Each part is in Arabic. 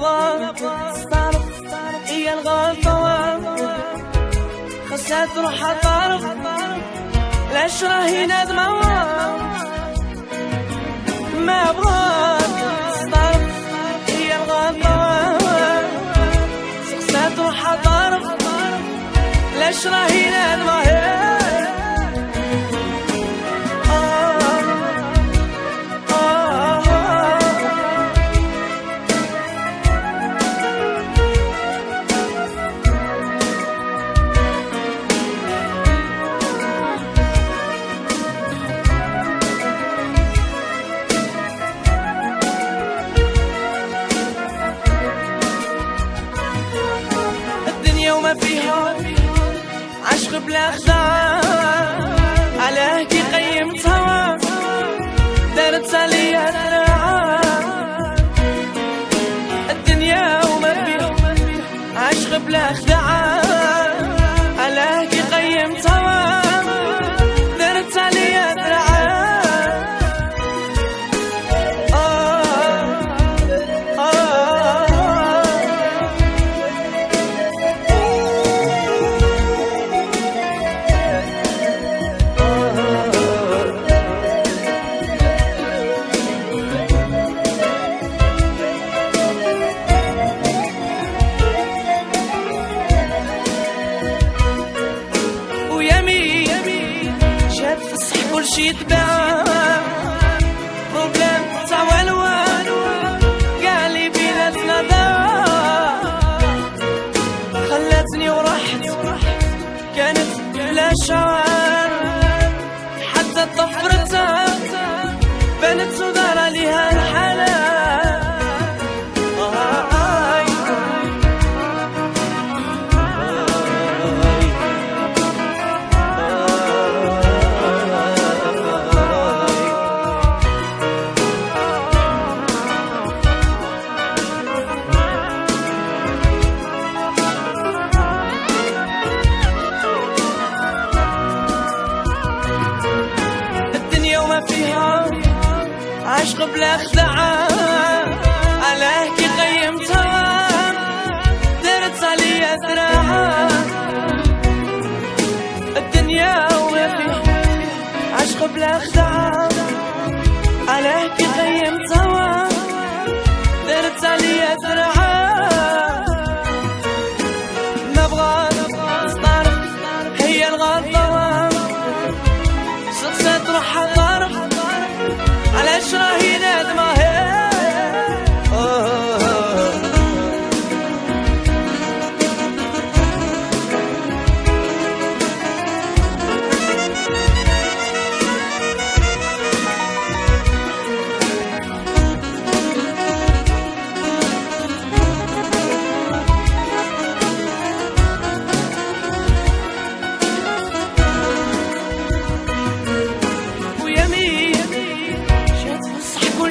بغاك تستعرف هي الغلطة خاصها تروح طرف العشرة هي ندمة ما بغاك تستعرف هي الغلطة خاصها تروح طرف العشرة هي ندمة عشق بلا خداع علاه كي قيمتها دارت عليا الدنيا وما فيها. عشق بلا خداع شي يتباع بروبليم تاع والو قال لي بيناتنا خلاتني ورحت كانت بلا شعر حتى طفرتها بنت ودار عليها فيها عشق بلا خدعة علاه كي قيمتها. درت عليا ذراعة الدنيا عشق بلا خدعة عليا ذراعة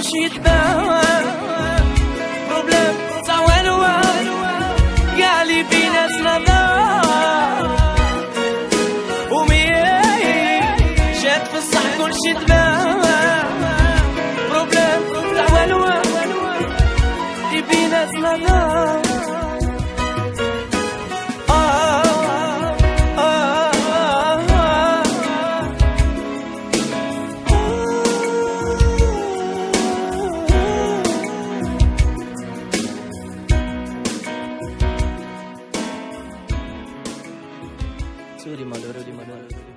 شي يتباوى Sudi Maduro di Maduro.